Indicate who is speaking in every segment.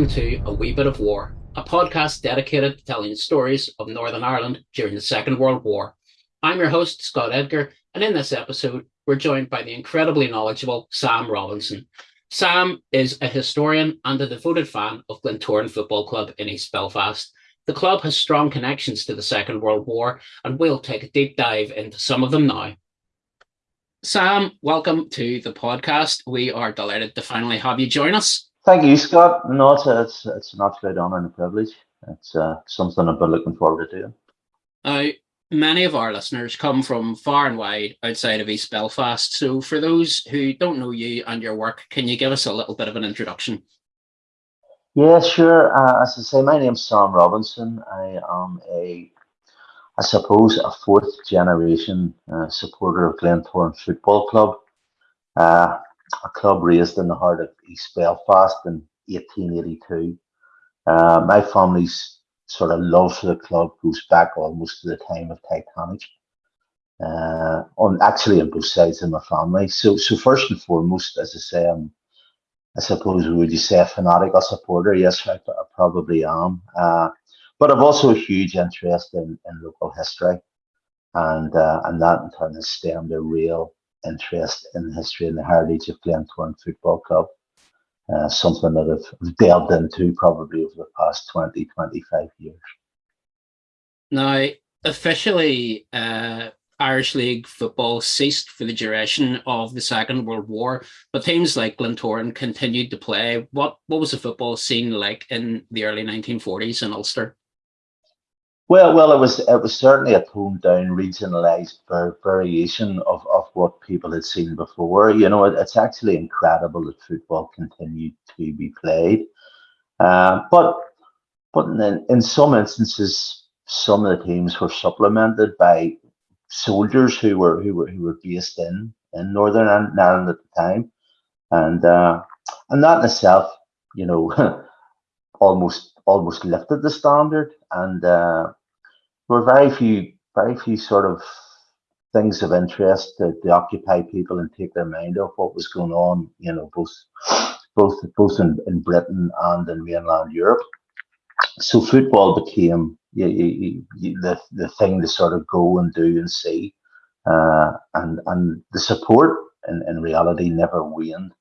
Speaker 1: welcome to A Wee Bit of War, a podcast dedicated to telling stories of Northern Ireland during the Second World War. I'm your host, Scott Edgar, and in this episode, we're joined by the incredibly knowledgeable Sam Robinson. Sam is a historian and a devoted fan of Glentoran Football Club in East Belfast. The club has strong connections to the Second World War, and we'll take a deep dive into some of them now. Sam, welcome to the podcast. We are delighted to finally have you join us.
Speaker 2: Thank you, Scott. No, it's, a, it's, it's an absolute honour and a privilege. It's uh, something I've been looking forward to doing.
Speaker 1: Now, many of our listeners come from far and wide outside of East Belfast. So, for those who don't know you and your work, can you give us a little bit of an introduction?
Speaker 2: Yeah, sure. Uh, as I say, my name's Sam Robinson. I am a, I suppose, a fourth generation uh, supporter of Glentoran Football Club. Uh, a club raised in the heart of East Belfast in 1882. Uh, my family's sort of love for the club goes back almost to the time of Titanic. Uh, on actually on both sides of my family. So, so first and foremost, as I say, I'm, I suppose would you say a fanatical supporter? Yes, I, I probably am. Uh, but I've also a huge interest in, in local history, and uh, and that in turn has stemmed a real interest in history and the heritage of Glentoran Football Club. Uh, something that I've delved into probably over the past 20, 25 years.
Speaker 1: Now, officially, uh, Irish League football ceased for the duration of the Second World War, but teams like Glentoran continued to play. What what was the football scene like in the early 1940s in Ulster?
Speaker 2: Well, well, it was it was certainly a toned down, regionalised variation of, of what people had seen before. You know, it, it's actually incredible that football continued to be played, uh, but but in, in some instances, some of the teams were supplemented by soldiers who were who were who were based in in Northern Ireland at the time, and uh, and that in itself, you know, almost almost lifted the standard and. Uh, were very few, very few sort of things of interest to, to occupy people and take their mind off what was going on, you know, both both both in, in Britain and in mainland Europe. So football became you, you, you, the the thing to sort of go and do and see, uh, and and the support in, in reality never waned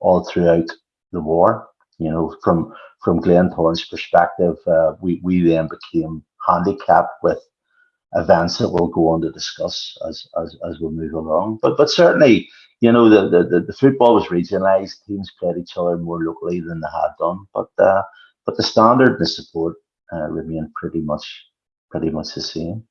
Speaker 2: all throughout the war. You know, from from Glentoran's perspective, uh, we we then became handicapped with events that we'll go on to discuss as as, as we move along. But but certainly, you know, the, the, the football was regionalised. Teams played each other more locally than they had done. But uh, but the standard and the support uh, remained pretty much pretty much the same.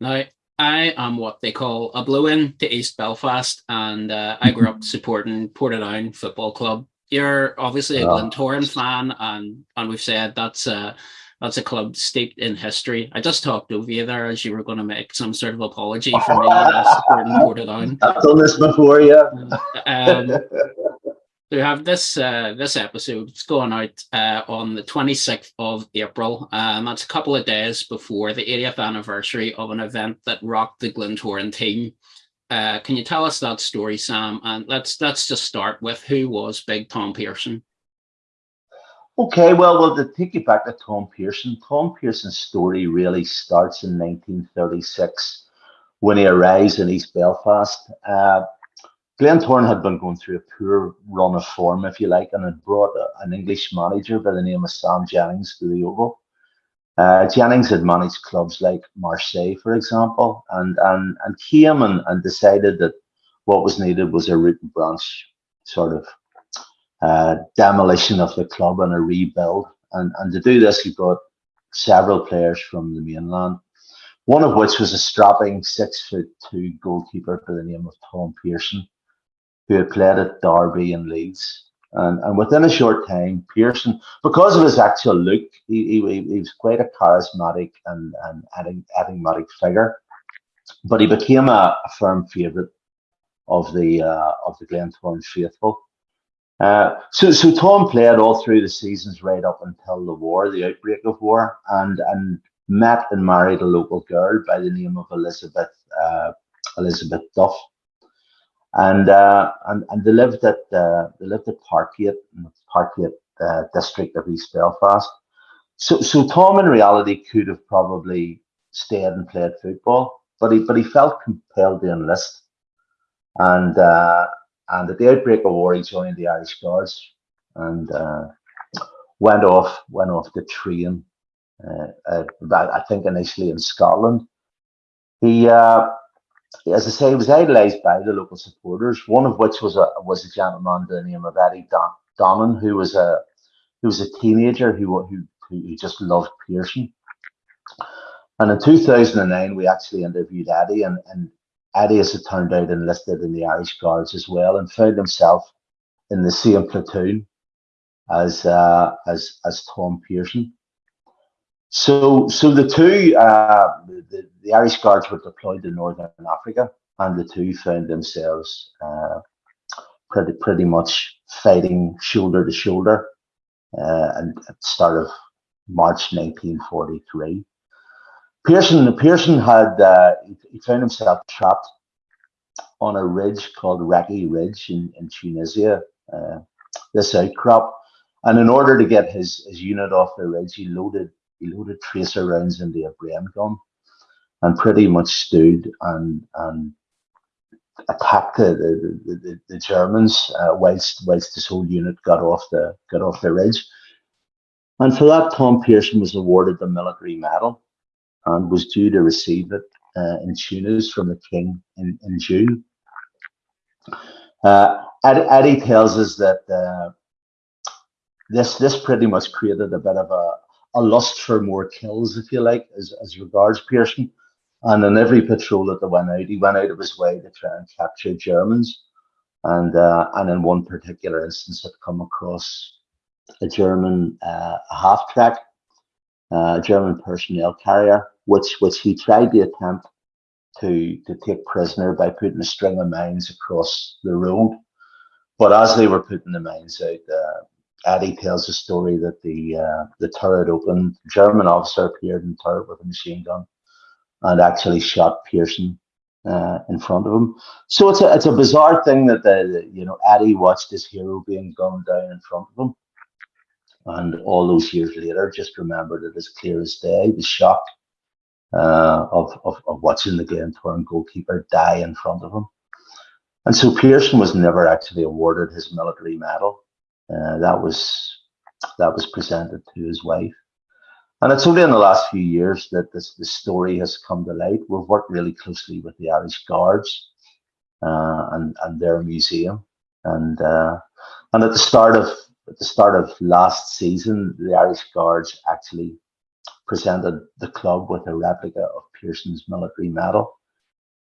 Speaker 1: Now, I am what they call a blow-in to East Belfast, and uh, I grew up supporting Portadown Football Club. You're obviously a Glentoran fan, and and we've said that's uh, that's a club steeped in history. I just talked over you there as you were going to make some sort of apology for me supporting Portadown.
Speaker 2: I've done this before, yeah.
Speaker 1: Um, we have this uh, this episode. It's going out uh, on the 26th of April. Um, that's a couple of days before the 80th anniversary of an event that rocked the Glentoran team. Uh, can you tell us that story, Sam? And let's let's just start with who was Big Tom Pearson.
Speaker 2: Okay, well, well, to take you back to Tom Pearson, Tom Pearson's story really starts in 1936 when he arrives in East Belfast. Uh, Glentoran had been going through a poor run of form, if you like, and had brought a, an English manager by the name of Sam Jennings to the Oval. Uh, Jennings had managed clubs like Marseille, for example, and and and came and, and decided that what was needed was a root and branch sort of uh, demolition of the club and a rebuild. And, and to do this, he brought several players from the mainland, one of which was a strapping six foot two goalkeeper by the name of Tom Pearson, who had played at Derby and Leeds. And, and within a short time, Pearson, because of his actual look, he, he, he was quite a charismatic and, and enigmatic figure. But he became a, a firm favourite of the uh, of the Glentoran faithful. Uh, so, so Tom played all through the seasons right up until the war, the outbreak of war, and and met and married a local girl by the name of Elizabeth uh, Elizabeth Duff, and uh, and and they lived at uh, they lived at Parkgate, in the Parkgate uh, district of East Belfast. So, so Tom in reality could have probably stayed and played football, but he but he felt compelled to enlist, and and the outbreak of war, he joined the Irish Guards and uh, went off went off the train. Uh, uh, I think initially in Scotland. He, uh, as I say, was idolised by the local supporters. One of which was a was a gentleman by the name of Eddie Don, Donnan, who was a who was a teenager who who who just loved Pearson. And in 2009, we actually interviewed Eddie, and, and Eddie, as it turned out, enlisted in the Irish Guards as well, and found himself in the same platoon as uh, as as Tom Pearson. So, so the two, uh, the, the Irish Guards were deployed to Northern Africa, and the two found themselves uh, pretty pretty much fighting shoulder to shoulder, uh, and at the start of March 1943. Pearson Pearson had uh, he found himself trapped on a ridge called Recce Ridge in, in Tunisia. Uh, this outcrop, and in order to get his, his unit off the ridge, he loaded he loaded tracer rounds into a Bren gun, and pretty much stood and and attacked the the, the, the Germans uh, whilst whilst this whole unit got off the got off the ridge. And for that, Tom Pearson was awarded the military medal and was due to receive it uh, in Tunis from the King in, in June. Uh, Eddie tells us that uh, this this pretty much created a bit of a, a lust for more kills, if you like, as, as regards Pearson. And in every patrol that they went out, he went out of his way to try and capture Germans. And uh, and in one particular instance, had come across a German uh, half track, uh, German personnel carrier, which which he tried to attempt to to take prisoner by putting a string of mines across the road. But as they were putting the mines out, uh, Eddie tells the story that the uh, the turret opened. German officer appeared in the turret with a machine gun and actually shot Pearson uh, in front of him. So it's a it's a bizarre thing that the, the, you know Eddie watched his hero being gunned down in front of him, and all those years later, just remembered it as clear as day. The shock uh, of, of of watching the Glentoran goalkeeper die in front of him. And so Pearson was never actually awarded his military medal. Uh, that was that was presented to his wife. And it's only in the last few years that this, this story has come to light. We've worked really closely with the Irish Guards uh, and, and their museum. And uh, and at the start of at the start of last season, the Irish Guards actually presented the club with a replica of Pearson's military medal,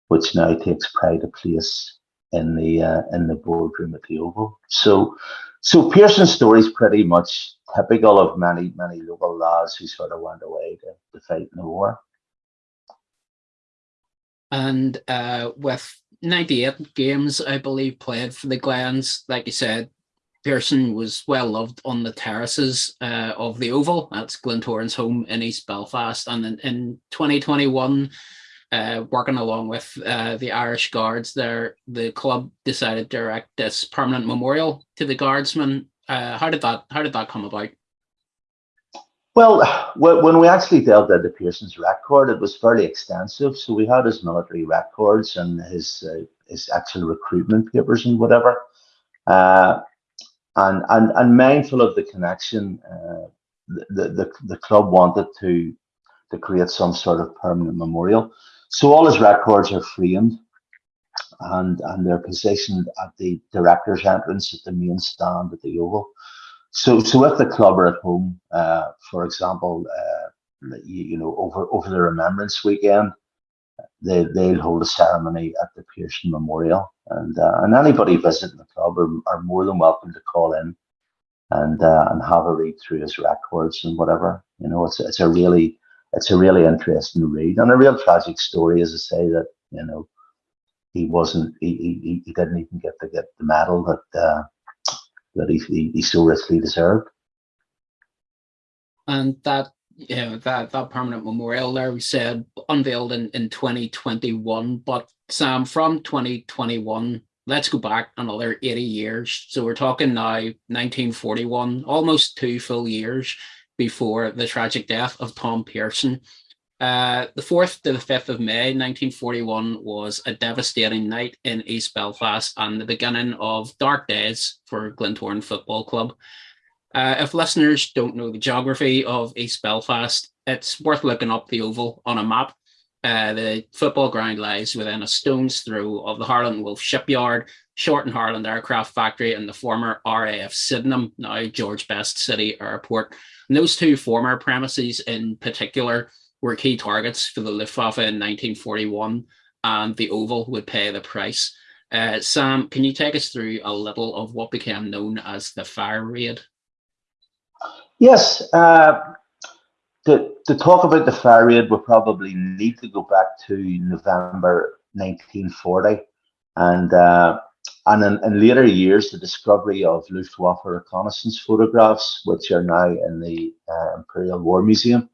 Speaker 2: which now takes pride of place in the uh, in the boardroom at the Oval. So so Pearson's story is pretty much typical of many, many local lads who sort of went away to, to fight in the war.
Speaker 1: And uh, with 98 games, I believe, played for the Glens, like you said, Pearson was well loved on the terraces uh, of the Oval. That's Glentoran's home in East Belfast. And in, in 2021, uh, working along with uh, the Irish Guards there, the club decided to erect this permanent memorial to the guardsmen. Uh, how did that how did that come about?
Speaker 2: Well, when we actually delved into Pearson's record, it was fairly extensive. So we had his military records and his uh, his actual recruitment papers and whatever. Uh, and, and and mindful of the connection, uh, the, the the club wanted to to create some sort of permanent memorial. So all his records are framed and, and they're positioned at the director's entrance at the main stand at the Oval. So, so if the club are at home, uh, for example, uh, you, you, know, over over the Remembrance Weekend, they they'll hold a ceremony at the Pearson Memorial, and uh, and anybody visiting the club are, are more than welcome to call in and uh, and have a read through his records and whatever. You know, it's it's a really it's a really interesting read and a real tragic story, as I say, that you know he wasn't he, he, he didn't even get to get the medal that uh, that he, he, he so richly deserved.
Speaker 1: And that you know that that permanent memorial there we said unveiled in, in 2021 but sam from 2021 let's go back another 80 years. So we're talking now 1941, almost two full years before the tragic death of Tom Pearson. Uh, the 4th to the 5th of May 1941 was a devastating night in East Belfast and the beginning of dark days for Glentoran Football Club. Uh, if listeners don't know the geography of East Belfast, it's worth looking up the oval on a map. Uh, the football ground lies within a stone's throw of the Harland Wolff shipyard, Short and Harland Aircraft Factory, and the former RAF Sydenham, now George Best City Airport. And those two former premises in particular were key targets for the Luftwaffe in 1941, and the Oval would pay the price. Uh, Sam, can you take us through a little of what became known as the fire raid?
Speaker 2: Yes. Uh, to, to talk about the fire raid, we probably need to go back to November 1940. And uh, and in, in, later years, the discovery of Luftwaffe reconnaissance photographs, which are now in the uh, Imperial War Museum.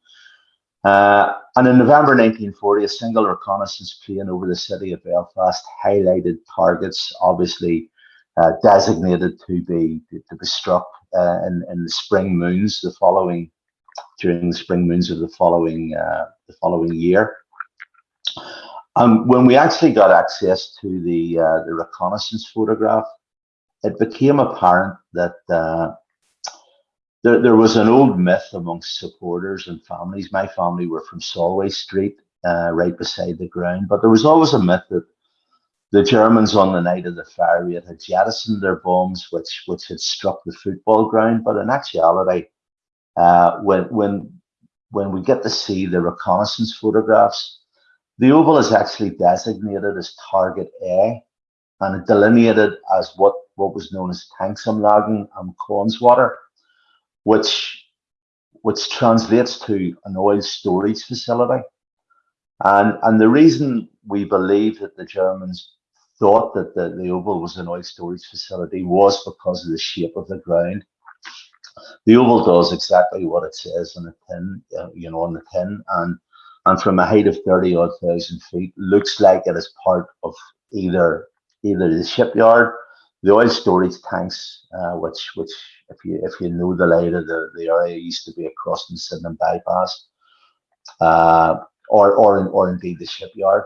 Speaker 2: Uh, and in November 1940, a single reconnaissance plane over the city of Belfast highlighted targets, obviously uh, designated to be to be struck uh, in, the spring moons the following during the spring moons of the following uh, the following year. Um, when we actually got access to the uh, the reconnaissance photograph, it became apparent that uh, there, there was an old myth amongst supporters and families. My family were from Solway Street, uh, right beside the ground, but there was always a myth that the Germans on the night of the fire raid had jettisoned their bombs, which which had struck the football ground. But in actuality, uh, when when when we get to see the reconnaissance photographs, the oval is actually designated as target A, and delineated as what what was known as Tanksamlagen and Connswater, which which translates to an oil storage facility. And and the reason we believe that the Germans thought that the, the oval was an oil storage facility was because of the shape of the ground. The oval does exactly what it says on the tin, uh, you know, on the tin, and and from a height of thirty odd thousand feet, looks like it is part of either either the shipyard, the oil storage tanks, uh, which which if you if you know the layout the, the area used to be across the Sydenham bypass, uh, or or or indeed the shipyard.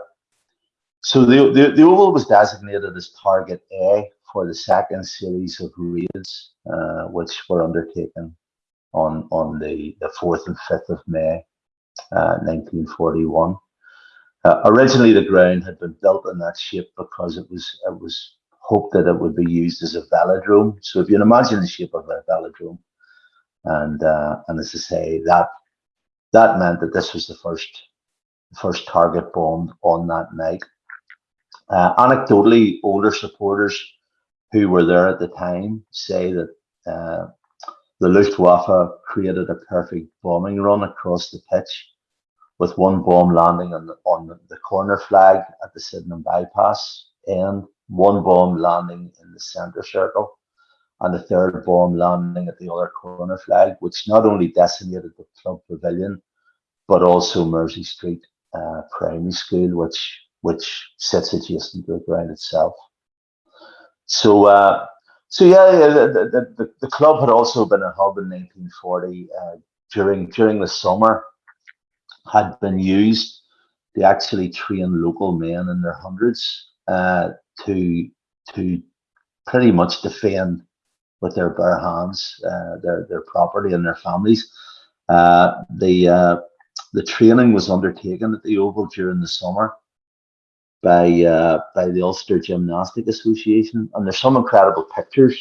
Speaker 2: So the, the, the Oval was designated as Target A for the second series of raids, uh, which were undertaken on, on the, the 4th and 5th of May, uh, 1941. Uh, originally, the ground had been built in that shape because it was it was hoped that it would be used as a velodrome. So if you can imagine the shape of a velodrome, and uh, and as I say, that that meant that this was the first first target bombed on that night. Uh, anecdotally, older supporters who were there at the time say that uh, the Luftwaffe created a perfect bombing run across the pitch, with one bomb landing on the, on the corner flag at the Sydenham bypass and one bomb landing in the centre circle, and the third bomb landing at the other corner flag, which not only decimated the club pavilion, but also Mersey Street uh, Primary School, which which sits adjacent to the ground itself. So, uh, so yeah, the, the, the, club had also been a hub in 1940 uh, during during the summer, had been used to actually train local men in their hundreds uh, to to pretty much defend with their bare hands uh, their their property and their families. Uh, the uh, the training was undertaken at the Oval during the summer by uh, by the Ulster Gymnastic Association, and there's some incredible pictures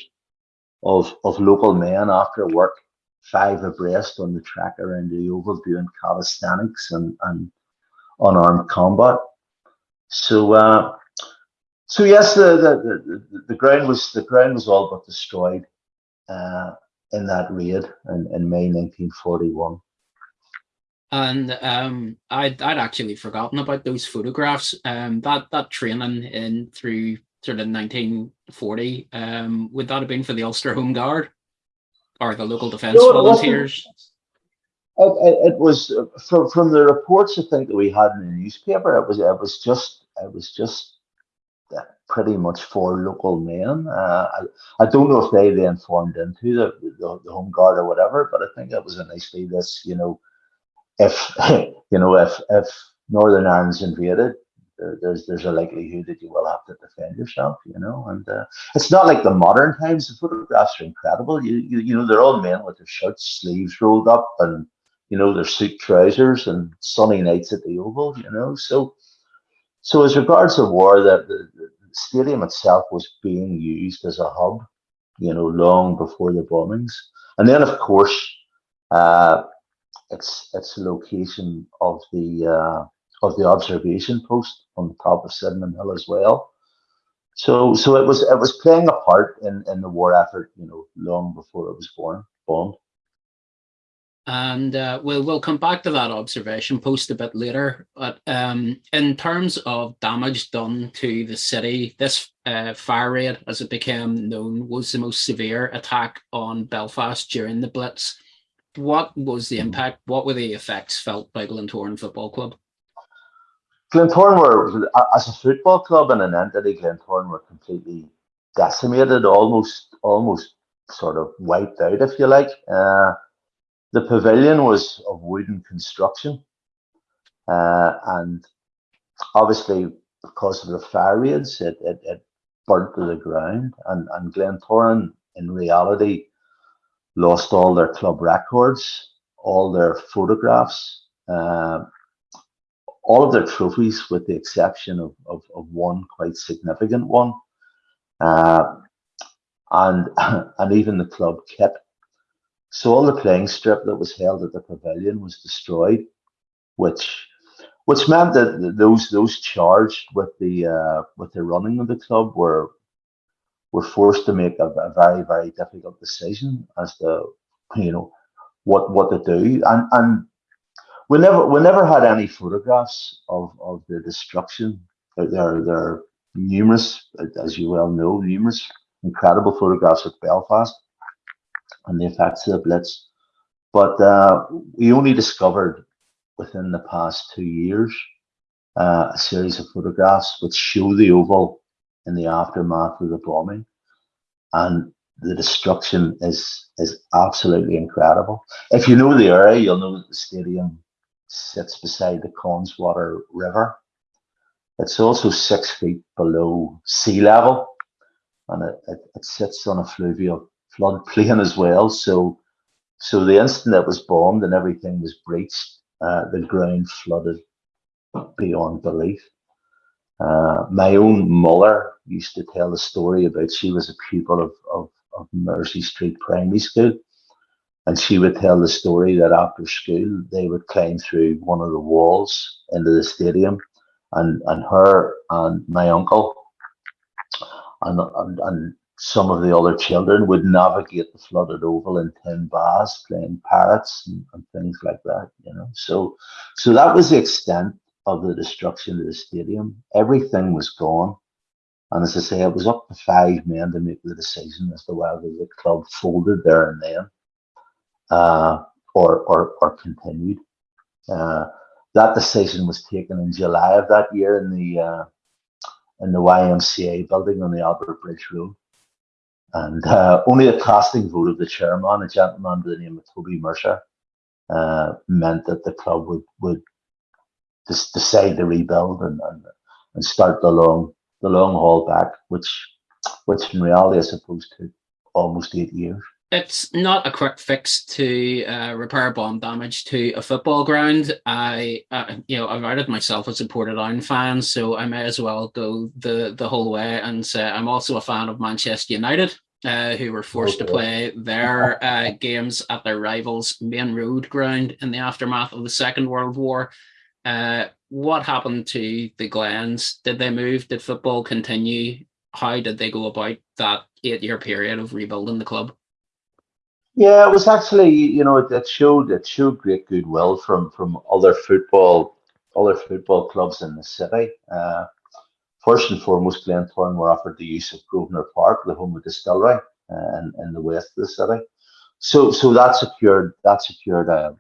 Speaker 2: of of local men after work, five abreast on the track around the oval doing calisthenics and and unarmed combat. So uh, so yes, the, the the, the ground was the ground was all but destroyed uh, in that raid in, in May 1941
Speaker 1: and um, I'd I'd actually forgotten about those photographs. Um, that that training in through sort of 1940, um, would that have been for the Ulster Home Guard or the local defence no, volunteers?
Speaker 2: It, it, it, was uh, from from the reports I think that we had in the newspaper. It was it was just it was just pretty much for local men. Uh, I, I don't know if they then formed into the, the, the home guard or whatever, but I think it was a nice thing. This, you know, if you know if if Northern Ireland's invaded, there's there's a likelihood that you will have to defend yourself, you know. And uh, it's not like the modern times. The photographs are incredible. You you you know they're all men with their shirts sleeves rolled up and you know their suit trousers and sunny nights at the Oval, you know. So so as regards the war, that the, the stadium itself was being used as a hub, you know, long before the bombings, and then of course. Uh, its its the location of the uh, of the observation post on the top of Sydenham Hill as well. So so it was it was playing a part in, in the war effort, you know, long before it was born bombed.
Speaker 1: And uh, we'll we'll come back to that observation post a bit later. But um, in terms of damage done to the city, this uh, fire raid, as it became known, was the most severe attack on Belfast during the Blitz. What was the impact? What were the effects felt by Glentoran Football Club?
Speaker 2: Glentoran were, as a football club and an entity, Glentoran were completely decimated, almost, almost sort of wiped out, if you like. Uh, the pavilion was of wooden construction, uh, and obviously because of the fire raids, it, it, it burnt to the ground. And, and Glentoran, in reality, lost all their club records, all their photographs, uh, all of their trophies, with the exception of, of, of one quite significant one, uh, and and even the club kit. So all the playing strip that was held at the pavilion was destroyed, which which meant that those those charged with the uh, with the running of the club were were forced to make a, a very very difficult decision as to you know what what to do and and we never we never had any photographs of of the destruction. There there are numerous, as you well know, numerous incredible photographs of Belfast and the effects of the Blitz. But uh, we only discovered within the past two years uh, a series of photographs which show the Oval in the aftermath of the bombing, and the destruction is is absolutely incredible. If you know the area, you'll know that the stadium sits beside the Connswater River. It's also six feet below sea level and it, it, it sits on a fluvial floodplain as well. So, so the instant it was bombed and everything was breached, uh, the ground flooded beyond belief. Uh, my own mother used to tell the story about she was a pupil of, of, of Mersey Street Primary School and she would tell the story that after school they would climb through one of the walls into the stadium, and and her and my uncle and and, and some of the other children would navigate the flooded oval in tin bars playing parrots and, and things like that. You know, so so that was the extent of the destruction of the stadium. Everything was gone. And as I say, it was up to five men to make the decision as to whether the club folded there and then uh, or, or, or continued. Uh, that decision was taken in July of that year in the uh, in the YMCA building on the Albert Bridge Road. And uh, only a casting vote of the chairman, a gentleman by the name of Toby Mercer, uh, meant that the club would would decide to rebuild and, and and start the long the long haul back, which which in reality I suppose took almost eight years
Speaker 1: it's not a quick fix to uh, repair bomb damage to a football ground. I, uh, you know, I've added myself as a Portadown fan, so I may as well go the the whole way and say I'm also a fan of Manchester United, uh, who were forced okay. to play their uh, games at their rivals' Maine Road ground in the aftermath of the Second World War. Uh, what happened to the Glens? Did they move? Did football continue? How did they go about that eight-year period of rebuilding the club?
Speaker 2: Yeah, it was actually, you know, it, it showed it showed great goodwill from from other football other football clubs in the city. Uh, first and foremost, Glentoran were offered the use of Grosvenor Park, the home of distillery, uh, in, in the west of the city. So so that secured that secured a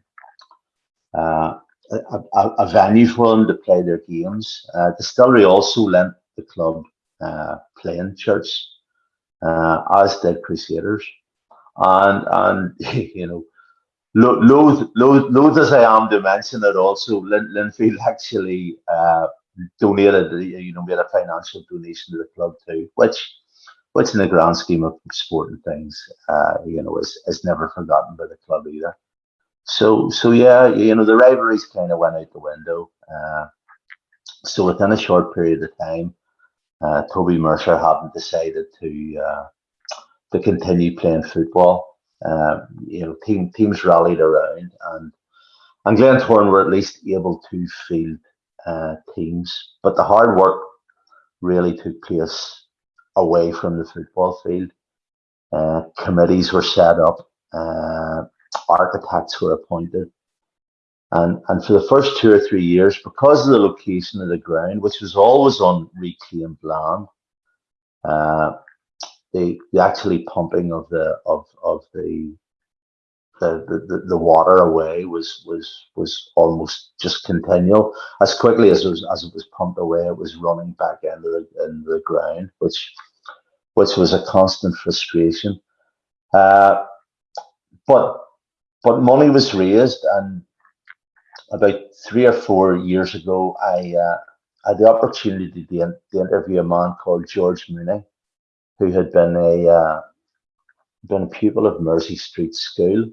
Speaker 2: uh, a, a, venue for them to play their games. Uh, distillery also lent the club uh, playing church, uh, as did Crusaders. And, and you know, loath, loath, loath as I am to mention it also, Lin, Linfield actually uh, donated, you know, made a financial donation to the club too, which which in the grand scheme of sporting things, uh, you know, is, is never forgotten by the club either. So, so yeah, you know, the rivalries kind of went out the window. Uh, so within a short period of time, uh, Toby Mercer hadn't decided to uh, to continue playing football. Uh, you know, team, teams rallied around, and and Glentoran were at least able to field uh, teams. But the hard work really took place away from the football field. Uh, committees were set up, architects were appointed. And, and for the first two or three years, because of the location of the ground, which was always on reclaimed land, uh, the, the actually pumping of the of of the the, the, the water away was was was almost just continual. As quickly as it was as it was pumped away, it was running back into the into the ground, which which was a constant frustration. Uh, but but money was raised, and about three or four years ago, I uh, had the opportunity to, to, interview a man called George Mooney, who had been a uh, been a pupil of Mersey Street School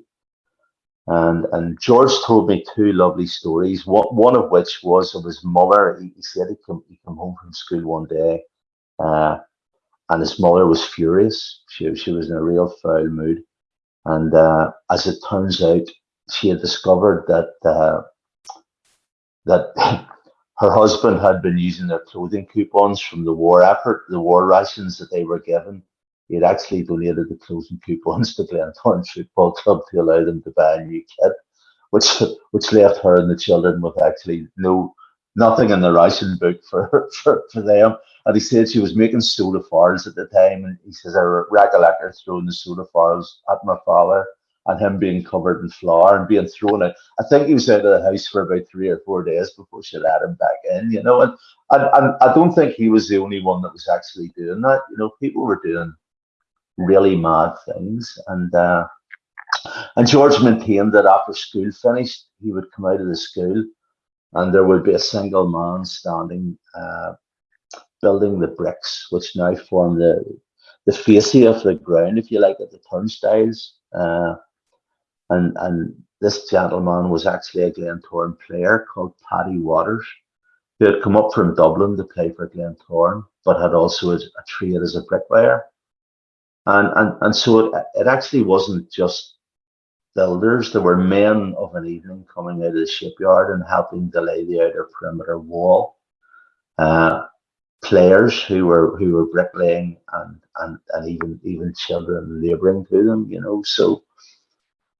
Speaker 2: and and George told me two lovely stories. One, one of which was of his mother. He, he said he come, he come home from school one day, uh, and his mother was furious. She she was in a real foul mood, and uh, as it turns out, she had discovered that uh, that her husband had been using their clothing coupons from the war effort, the war rations that they were given, he had actually donated the clothing coupons to Glentoran Football Club to allow them to buy a new kit, which which left her and the children with actually no nothing in the ration book for, for, for them. And he said she was making soda farls at the time, and he says I recollect her throwing the soda farls at my father and him being covered in flour and being thrown out. I think he was out of the house for about three or four days before she let him back in, you know. And, and, and I don't think he was the only one that was actually doing that. You know, people were doing really mad things. And uh, and George maintained that after school finished, he would come out of the school and there would be a single man standing uh, building the bricks, which now form the the fascia of the ground, if you like, at the turnstiles. Uh, and and this gentleman was actually a Glentoran player called Paddy Waters, who had come up from Dublin to play for Glentoran, but had also a, a trade as a bricklayer. And, and, and so it, it actually wasn't just builders. There were men of an evening coming out of the shipyard and helping to lay the outer perimeter wall. Uh, players who were who were bricklaying and, and, and even even children labouring to them, you know. So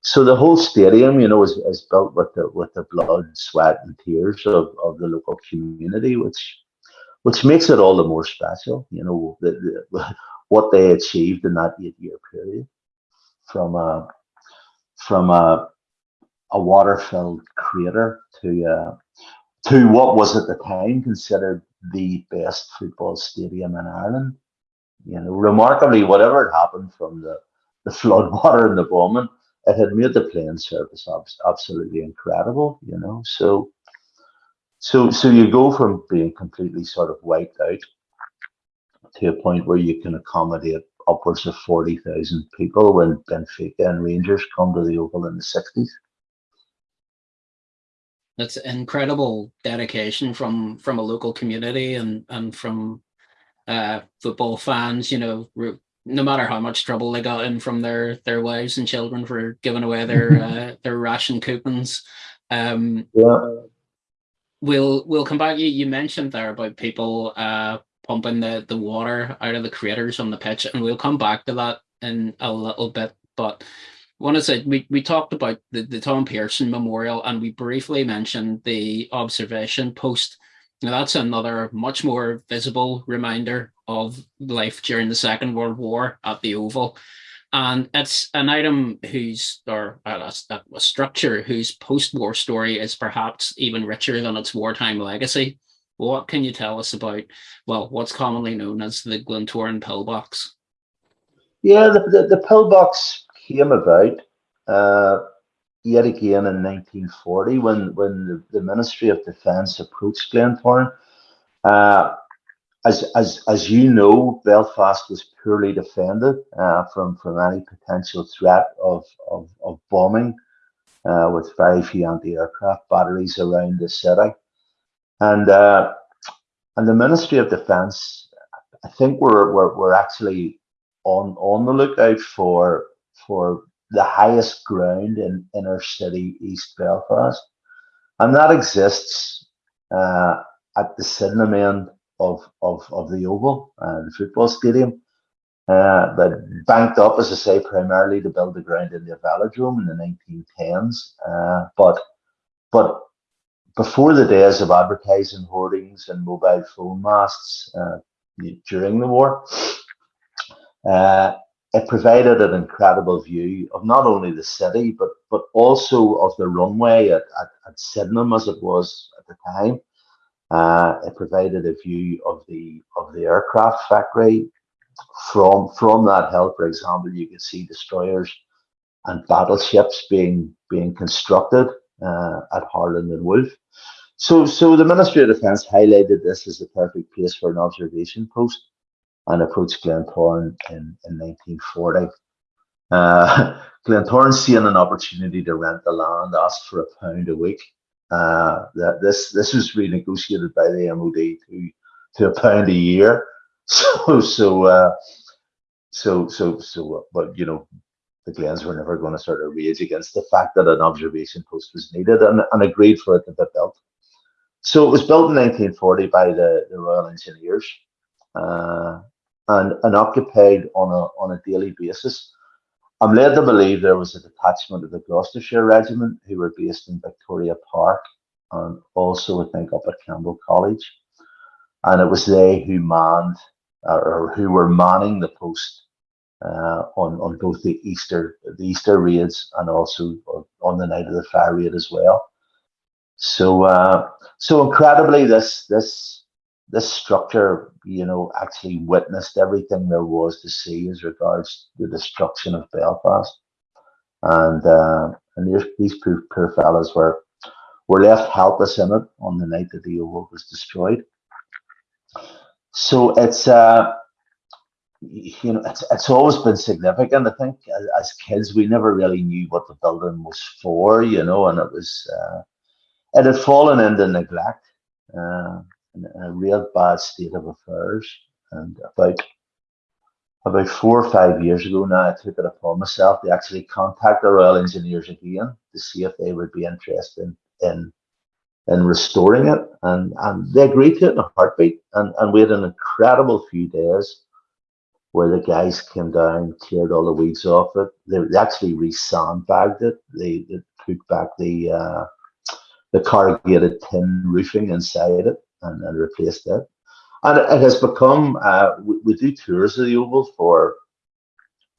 Speaker 2: so the whole stadium, you know, is, is built with the with the blood, sweat, and tears of, of the local community, which which makes it all the more special. You know, the, the, what they achieved in that eight year period from a from a a water filled crater to uh, to what was at the time considered the best football stadium in Ireland. You know, remarkably, whatever had happened from the, the flood water in the bombing, it had made the playing surface absolutely incredible. You know, so so so you go from being completely sort of wiped out to a point where you can accommodate upwards of 40,000 people when Benfica and Rangers come to the Oval in the 60s.
Speaker 1: That's incredible dedication from from a local community and and from uh, football fans. You know, no matter how much trouble they got in from their their wives and children for giving away their uh, their ration coupons. Um,
Speaker 2: yeah.
Speaker 1: We'll we'll come back. You you mentioned there about people uh, pumping the, the water out of the craters on the pitch, and we'll come back to that in a little bit. But want to say we, we talked about the, the Tom Pearson Memorial and we briefly mentioned the observation post. Now that's another much more visible reminder of life during the Second World War at the Oval. And it's an item whose, or uh, a, a structure whose post war story is perhaps even richer than its wartime legacy what can you tell us about, well, what's commonly known as the Glentoran pillbox?
Speaker 2: Yeah, the, the, the pillbox came about uh, yet again in 1940 when, when the, the Ministry of Defence approached Glentoran. Uh, as, as, as you know, Belfast was poorly defended uh, from, from any potential threat of, of, of bombing uh, with very few anti-aircraft batteries around the city. And, uh, and the Ministry of Defence, I think we're, we're, we're actually on, on the lookout for, for the highest ground in inner city East Belfast. And that exists uh, at the Sydenham end of, of, of the Oval, uh, the football stadium. Uh, but banked up, as I say, primarily to build the ground in the velodrome in the 1910s. Uh, but but before the days of advertising hoardings and mobile phone masts uh, during the war, uh, it provided an incredible view of not only the city but but also of the runway at, at, at Sydenham as it was at the time. Uh, it provided a view of the of the aircraft factory from from that hill. For example, you could see destroyers and battleships being being constructed uh, at Harland and Wolff. So so the Ministry of Defence highlighted this as the perfect place for an observation post and approached Glentoran in, in 1940. Uh, Glentoran seeing an opportunity to rent the land asked for a pound a week uh, that this this was renegotiated by the MOD to to a pound a year. So so uh, so so so. But you know, the Glens were never going to sort of rage against the fact that an observation post was needed and, and agreed for it to be built. So it was built in 1940 by the, the Royal Engineers uh, and, and occupied on a on a daily basis. I'm led to believe there was a detachment of the Gloucestershire Regiment who were based in Victoria Park and also, I think, up at Campbell College. And it was they who manned or who were manning the post uh, on on both the Easter the Easter raids and also on the night of the fire raid as well. So uh, so incredibly, this this this structure, you know, actually witnessed everything there was to see as regards the destruction of Belfast, and uh, and these poor, poor fellas were were left helpless in it on the night that the oval was destroyed. So it's uh, you know it's it's always been significant. I think as, as, kids we never really knew what the building was for, you know, and it was uh, it had fallen into neglect. Uh, in a real bad state of affairs. And about about four or five years ago now, I took it upon myself to actually contact the Royal Engineers again to see if they would be interested in in restoring it. And and they agreed to it in a heartbeat. And and we had an incredible few days where the guys came down, cleared all the weeds off it. They, they actually re-sandbagged it. They, they put back the uh, the corrugated tin roofing inside it and, and replaced it. And it, has become, uh, we, we, do tours of the Oval for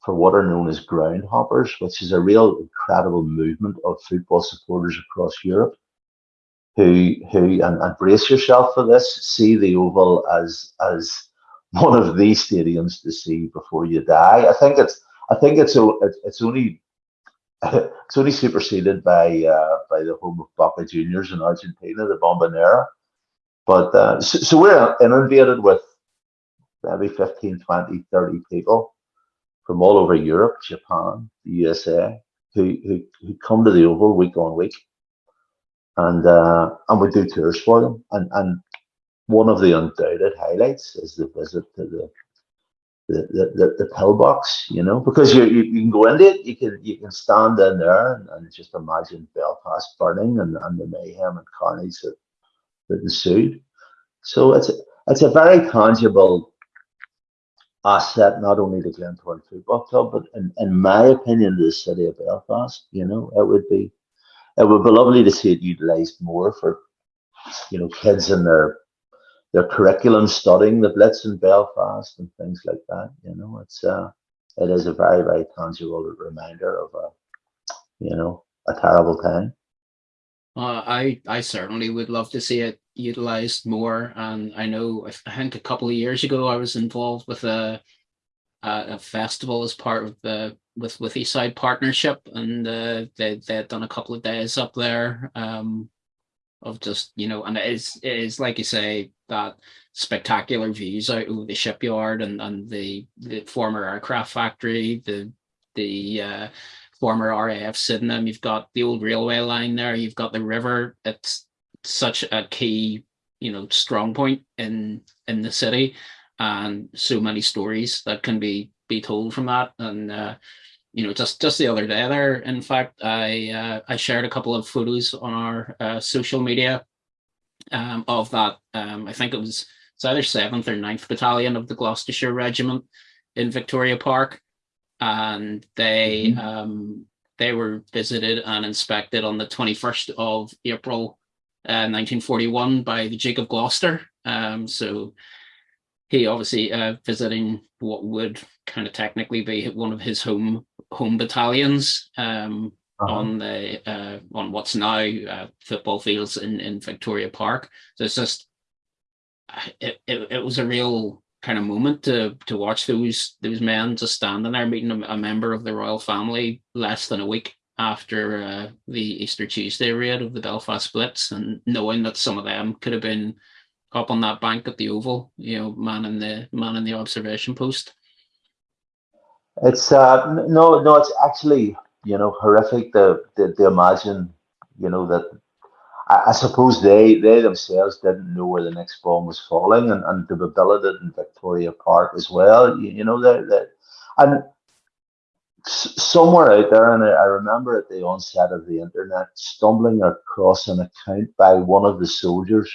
Speaker 2: for what are known as groundhoppers, which is a real incredible movement of football supporters across Europe who who and, and brace yourself for this, see the Oval as as one of these stadiums to see before you die. I think it's I think it's it's only it's only superseded by uh, by the home of Boca Juniors in Argentina, the Bombonera. But uh, so, so, we're inundated with maybe 15, 20, 30 people from all over Europe, Japan, the USA, who, who, who come to the Oval week on week. And uh, and we do tours for them. And and one of the undoubted highlights is the visit to the the, the, the, the pillbox, you know, because you, you, you can go into it, you can you can stand in there and, and just imagine Belfast burning and, and the mayhem and carnage that that ensued. So it's it's a very tangible asset, not only to Glentoran Football Club, but in, in my opinion, the city of Belfast. You know, it would be it would be lovely to see it utilised more for you know kids in their their curriculum studying the Blitz in Belfast and things like that. You know, it's uh, it is a very very tangible reminder of a you know a terrible time.
Speaker 1: Uh, I I certainly would love to see it utilized more. And I know, I think a couple of years ago, I was involved with a a, festival as part of the with with Eastside Partnership, and uh, they they had done a couple of days up there. Um, of just you know, and it is it is like you say that spectacular views out over the shipyard and and the the former aircraft factory, the the uh, former RAF Sydenham. You've got the old railway line there. You've got the river. It's such a key you know strong point in in the city, and so many stories that can be be told from that and. Uh, you know, just just the other day there, in fact, I uh, I shared a couple of photos on our uh, social media um, of that. Um, I think it was it's either seventh or 9th battalion of the Gloucestershire Regiment in Victoria Park, and they mm -hmm. um, they were visited and inspected on the twenty first of April, uh, nineteen forty one by the Duke of Gloucester. Um, so he obviously uh, visiting what would kind of technically be one of his home home battalions um, uh -huh. on the uh, on what's now uh, football fields in in Victoria Park. So it's just it, it, it was a real kind of moment to to watch those those men just standing there meeting a, a member of the royal family less than a week after uh, the Easter Tuesday raid of the Belfast Blitz and knowing that some of them could have been up on that bank at the Oval, you know, man in the man in the observation post.
Speaker 2: It's uh no no it's actually you know horrific to, to, to imagine you know that I, I, suppose they they themselves didn't know where the next bomb was falling and, and to be billeted in Victoria Park as well. You, you know that that and somewhere out there and I, I remember at the onset of the internet stumbling across an account by one of the soldiers.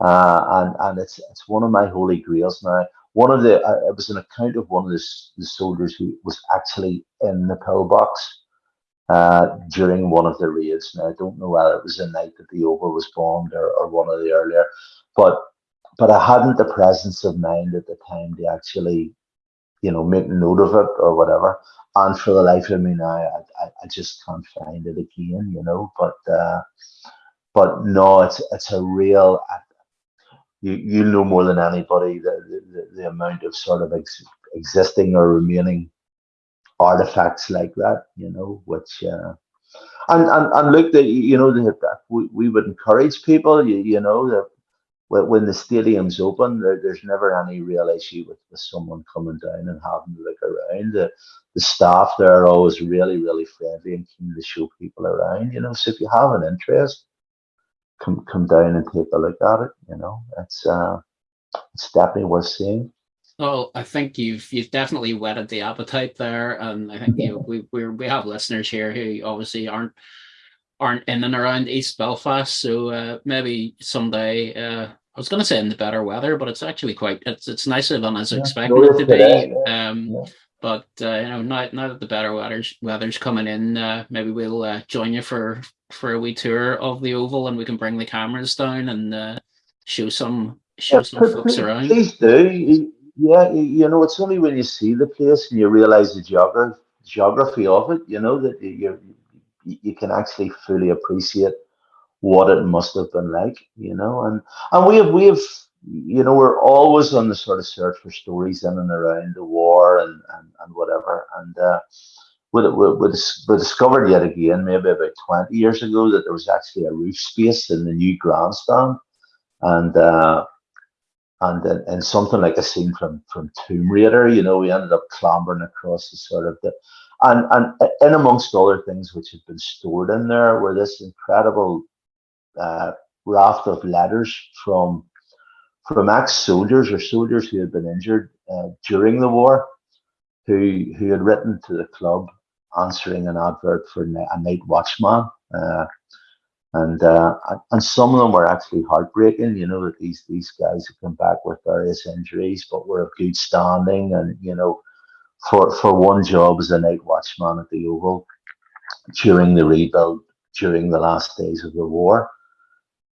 Speaker 2: Uh, and and it's it's one of my holy grails now. One of the uh, it was an account of one of the, the soldiers who was actually in the pillbox uh, during one of the raids. Now I don't know whether it was the night that the Oval was bombed or, or one of the earlier, but but I hadn't the presence of mind at the time to actually, you know, make note of it or whatever. And for the life of me now, I, I, I just can't find it again, you know. But uh, but no, it's it's a real you you know more than anybody the the, the amount of sort of ex, existing or remaining artifacts like that, you know, which uh, and and and look, that you know, that we, we would encourage people, you, you know, that when the stadium's open, there, there's never any real issue with, with someone coming down and having to look around. The, the staff there are always really, really friendly and keen to show people around, you know. So if you have an interest, come come down and take a look at it. You know, it's uh, it's definitely worth seeing.
Speaker 1: Well, I think you've you've definitely whetted the appetite there, and I think you know, we we we have listeners here who obviously aren't aren't in and around East Belfast, so uh, maybe someday. Uh, I was going to say in the better weather, but it's actually quite it's it's nicer than I was yeah, expecting it to be. Um, yeah. But uh, you know, now now that the better weather's weather's coming in, uh, maybe we'll uh, join you for for a wee tour of the oval, and we can bring the cameras down and uh, show some show yeah, some folks around.
Speaker 2: Please do. Yeah, you know, it's only when you see the place and you realize the geography geography of it, you know, that you you can actually fully appreciate what it must have been like, you know, and and we have we have you know, we're always on the sort of search for stories in and around the war and, and, and whatever. And uh, we, we, we, discovered yet again, maybe about 20 years ago, that there was actually a roof space in the new grandstand. And uh, and and something like a scene from from Tomb Raider, you know, we ended up clambering across the sort of the and and in amongst other things which had been stored in there were this incredible uh, raft of letters from from ex-soldiers or soldiers who had been injured uh, during the war, who who had written to the club answering an advert for a night watchman, uh, and uh, and some of them were actually heartbreaking. You know that these these guys had come back with various injuries, but were of good standing, and you know, for for one job as a night watchman at the Oval during the rebuild during the last days of the war.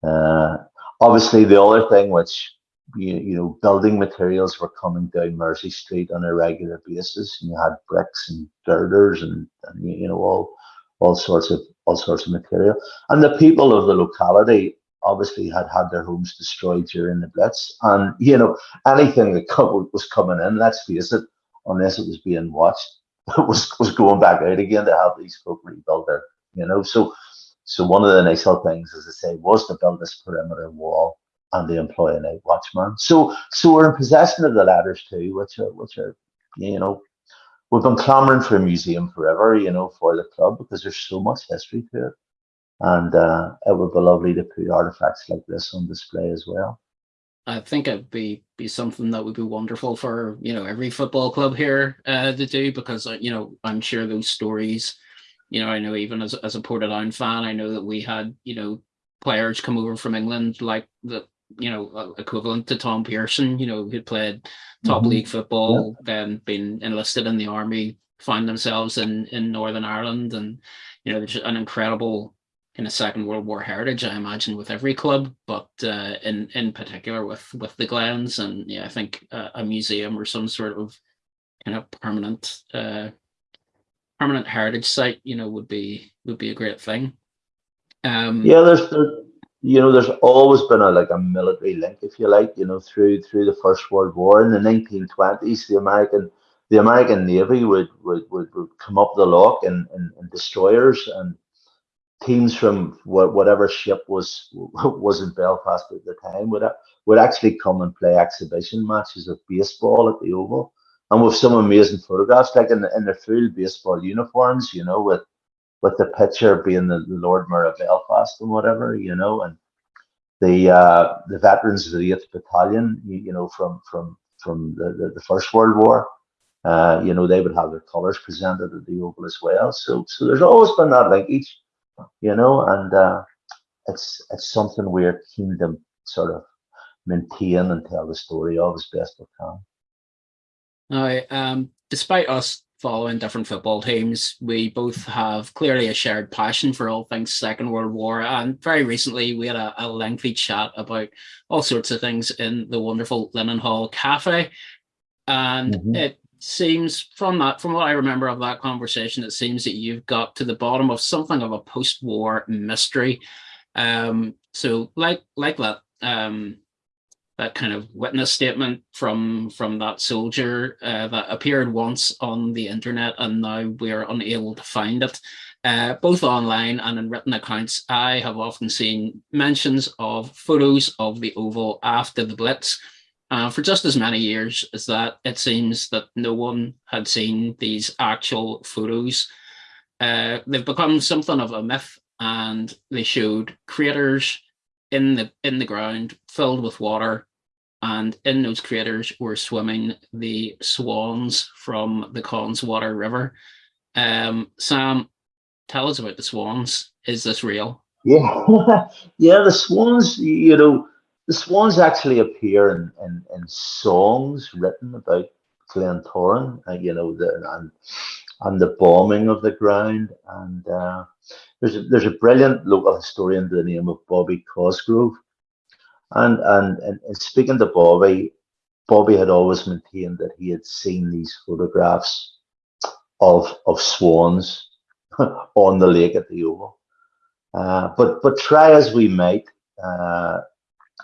Speaker 2: Uh, obviously, the other thing which you, you know, building materials were coming down Mersey Street on a regular basis, and you had bricks and girders and, and you know all all sorts of all sorts of material. And the people of the locality obviously had had their homes destroyed during the Blitz. And, you know, anything that was coming in, let's face it, unless it was being watched, was, was going back out again to help these folk rebuild their, you know. So, so one of the initial things, as I say, was to build this perimeter wall and to employ a night watchman. So, so we're in possession of the letters too, which are, which are, you know, we've been clamoring for a museum forever, you know, for the club because there's so much history to it and uh, it would be lovely to put artifacts like this on display as well.
Speaker 1: I think it'd be be something that would be wonderful for you know every football club here uh, to do because uh, you know I'm sure those stories, you know I know even as as a Portadown fan I know that we had you know players come over from England like the you know uh, equivalent to Tom Pearson you know who'd played top mm -hmm. league football yeah. then been enlisted in the army find themselves in in Northern Ireland and you know there's an incredible in a Second World War heritage, I imagine, with every club, but uh, in in particular with with the Glens, and yeah, I think uh, a museum or some sort of kind of permanent uh, permanent heritage site, you know, would be would be a great thing.
Speaker 2: Um, yeah, there's there, you know, there's always been a like a military link, if you like, you know, through through the First World War in the 1920s, the American the American Navy would would would, would come up the Lough and, in, in destroyers and teams from whatever ship was was in Belfast at the time would would actually come and play exhibition matches of baseball at the Oval, and with some amazing photographs, like in, in their full baseball uniforms, you know, with with the pitcher being the, Lord Mayor of Belfast and whatever, you know, and the uh, the veterans of the Eighth Battalion, you, you know, from from from the, the, the First World War. Uh, you know, they would have their colours presented at the Oval as well. So, so there's always been that linkage you know, and uh, it's it's something we're keen to sort of maintain and tell the story of as best we can.
Speaker 1: Now, um, despite us following different football teams, we both have clearly a shared passion for all things Second World War. And very recently, we had a, a lengthy chat about all sorts of things in the wonderful Linen Hall Cafe. And mm -hmm. it seems from that, from what I remember of that conversation, it seems that you've got to the bottom of something of a post-war mystery. Um, so like like that um, that kind of witness statement from from that soldier uh, that appeared once on the internet and now we're unable to find it. Uh, both online and in written accounts, I have often seen mentions of photos of the Oval after the Blitz, uh, for just as many years as that, it seems that no one had seen these actual photos. Uh, they've become something of a myth and they showed craters in the in the ground filled with water and in those craters were swimming the swans from the Connswater River. Um, Sam, tell us about the swans. Is this real?
Speaker 2: Yeah, yeah, the swans, you know, the swans actually appear in, in, in songs written about Glentoran, uh, you know, the, and, and the bombing of the ground. And uh, there's, a, there's a brilliant local historian by the name of Bobby Cosgrove. And, and, and, and speaking to Bobby, Bobby had always maintained that he had seen these photographs of, of swans on the lake at the Oval. Uh, but but try as we might, uh,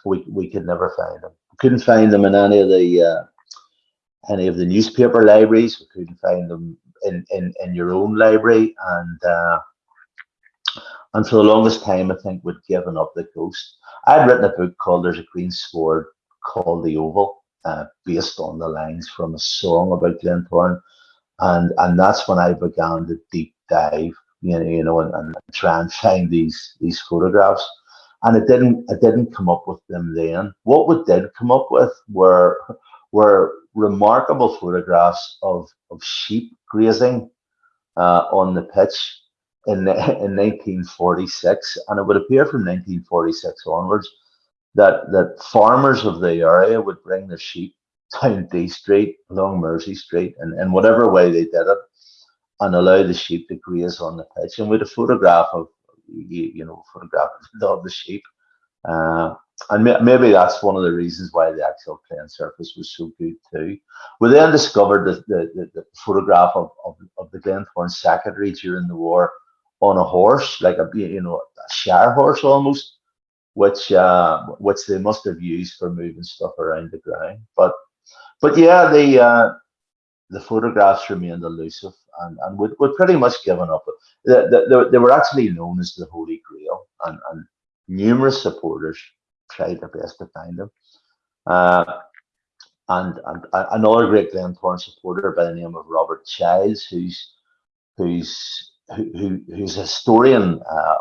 Speaker 2: we we could never find them. We couldn't find them in any of the uh, any of the newspaper libraries. We couldn't find them in in, in your own library, and uh, and for the longest time, I think we'd given up the ghost. I'd written a book called "There's a Green Sward Called the Oval," uh, based on the lines from a song about Glentoran, and and that's when I began to deep dive, you know, you know, and, and try and find these these photographs and it didn't it didn't come up with them then. What we did come up with were were remarkable photographs of of sheep grazing uh, on the pitch in in 1946, and it would appear from 1946 onwards that that farmers of the area would bring their sheep down Dee Street along Mersey Street, and in whatever way they did it, and allow the sheep to graze on the pitch. And with a photograph of you, you know, photograph of the sheep. Uh, and maybe that's one of the reasons why the actual playing surface was so good too. We then discovered the, the, the, the photograph of, of, of the Glentoran secretary during the war on a horse, like a you know a shire horse almost, which uh, which they must have used for moving stuff around the ground. But but yeah, the uh, the photographs remained elusive and, and we'd, we'd pretty much given up. They, they, they were actually known as the Holy Grail, and, and numerous supporters tried their best to find them. Uh, and, and another great Glentoran supporter by the name of Robert Childs, who's who's who, who's a historian uh,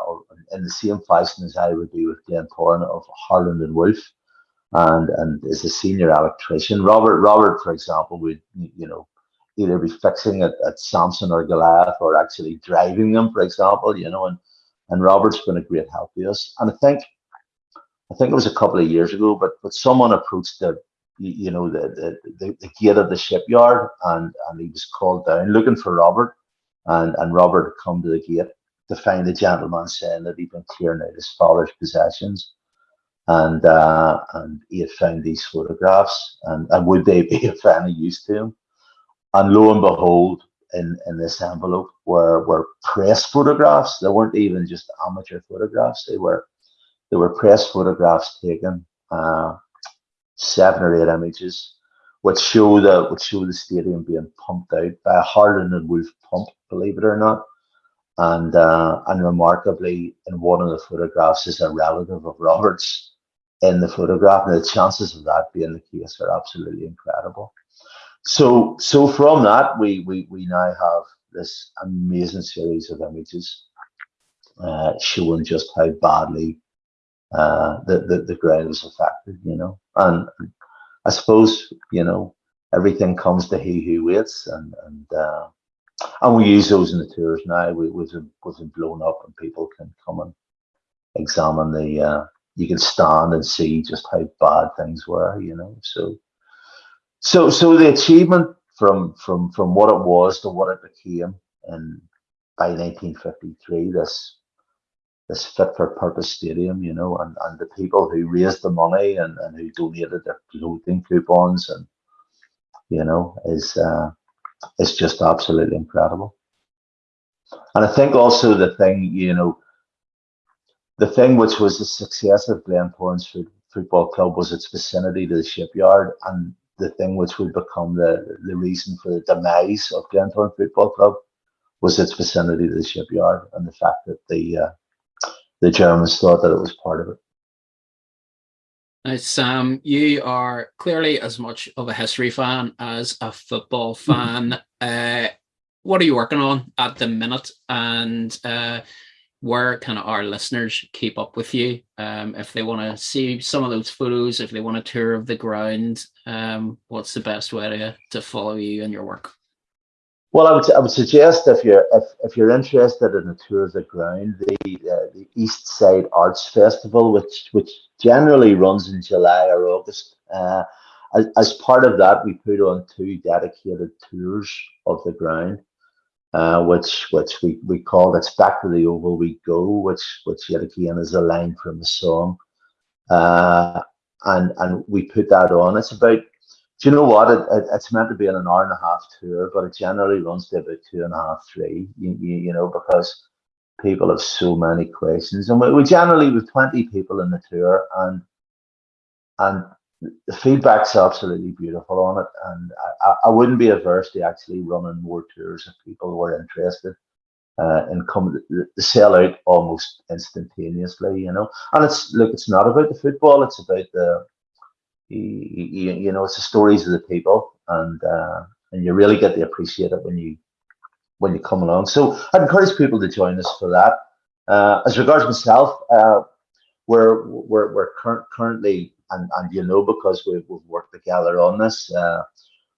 Speaker 2: in the same fashion as I would be with Glentoran of Harland and Wolff, and and is a senior electrician. Robert Robert, for example, would you know either be fixing it at Samson or Goliath or actually driving them, for example, you know, and and Robert's been a great help to us. And I think I think it was a couple of years ago, but but someone approached the you know the the, the gate of the shipyard and and he was called down looking for Robert and and Robert had come to the gate to find the gentleman saying that he'd been clearing out his father's possessions. And uh, and he had found these photographs. And, and would they be of any use to him? And lo and behold in, in this envelope were were press photographs. They weren't even just amateur photographs. They were they were press photographs taken uh, seven or eight images which show the which show the stadium being pumped out by a Harland and Wolff pump, believe it or not. And uh, and remarkably, in one of the photographs is a relative of Roberts in the photograph, and the chances of that being the case are absolutely incredible. So so from that, we we we now have this amazing series of images uh, showing just how badly uh, the, the the ground was affected, you know, and I suppose you know everything comes to he who waits, and and uh, and we use those in the tours now. We we've we've blown up, and people can come and examine the. Uh, you can stand and see just how bad things were, you know. So, so so the achievement from from from what it was to what it became, and by 1953, this this fit for purpose stadium, you know, and, and the people who raised the money and, and who donated their clothing coupons and you know is uh, is just absolutely incredible. And I think also the thing, you know, the thing which was the success of Glentoran's football club was its vicinity to the shipyard, and the thing which would become the, the reason for the demise of Glentoran Football Club was its vicinity to the shipyard and the fact that the uh, the Germans thought that it was part of it.
Speaker 1: Now, Sam, you are clearly as much of a history fan as a football hmm. fan. uh, what are you working on at the minute? And uh, where can our listeners keep up with you? Um, if they want to see some of those photos, if they want a tour of the ground, um, what's the best way to, to follow you and your work?
Speaker 2: Well, I would I would suggest if you're if, if you're interested in a tour of the ground, the uh, the East Side Arts Festival, which which generally runs in July or August. Uh, as, as part of that, we put on two dedicated tours of the ground, uh, which which we, we called "It's Back to the Oval We Go," which which yet again is a line from a song, uh, and and we put that on. It's about do you know what? It, it, it's meant to be an hour and a half tour, but it generally runs to about two and a half, three. You, you, you know, because people have so many questions, and we, we generally with twenty people in the tour, and and the feedback's absolutely beautiful on it. And I, I wouldn't be averse to actually running more tours if people were interested. Uh, and come the sell out almost instantaneously, you know. And it's look, it's not about the football; it's about the you, you, know, it's the stories of the people, and uh, and you really get to appreciate it when you when you come along. So I'd encourage people to join us for that. Uh, as regards myself, uh, we're we're we're cur- currently and and you know because we've, we've worked together on this, uh,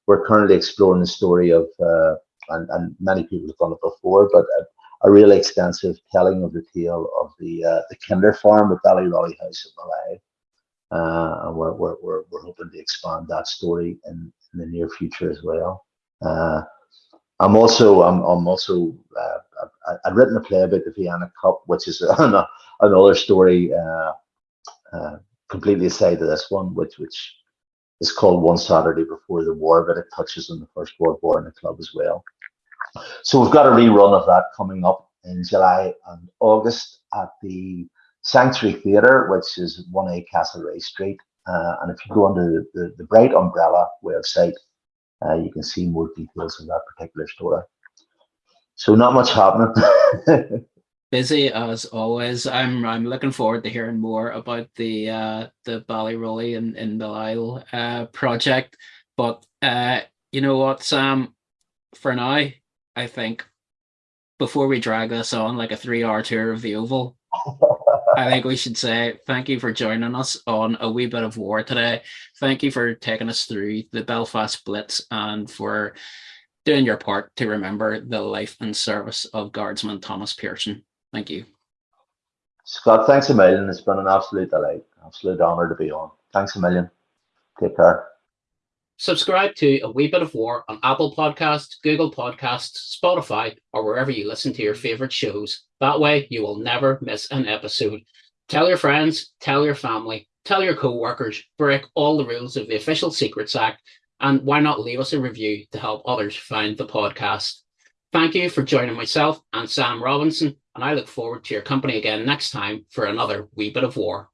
Speaker 2: we're currently exploring the story of uh, and and many people have done it before, but. A, a really extensive telling of the tale of the uh, the Kinder Farm at Ballyrolly House at Millisle and we're, we're, we're, we're hoping to expand that story in, in the near future as well. Uh, I'm also I'm, I'm also uh, I've written a play about the Vienna Cup, which is another story uh, uh, completely aside to this one, which which is called One Saturday Before the War, but it touches on the First World War in the club as well. So we've got a rerun of that coming up in July and August at the Sanctuary Theatre, which is 1A Castlereagh Street. Uh, and if you go under the, the, the Bright Umbrella website, uh, you can see more details of that particular story. So not much happening.
Speaker 1: Busy as always. I'm I'm looking forward to hearing more about the uh, the Ballyrolly and in Belial uh, project. But uh, you know what, Sam? For now, I think before we drag this on like a three-hour tour of the Oval, I think we should say thank you for joining us on a wee bit of war today. Thank you for taking us through the Belfast Blitz and for doing your part to remember the life and service of Guardsman Thomas Pearson. Thank you.
Speaker 2: Scott, thanks a million. It's been an absolute delight, absolute honour to be on. Thanks a million. Take care.
Speaker 1: Subscribe to A Wee Bit of War on Apple Podcasts, Google Podcasts, Spotify, or wherever you listen to your favourite shows. That way, you will never miss an episode. Tell your friends, tell your family, tell your co workers, break all the rules of the Official Secrets Act, and why not leave us a review to help others find the podcast? Thank you for joining myself and Sam Robinson, and I look forward to your company again next time for another wee bit of war.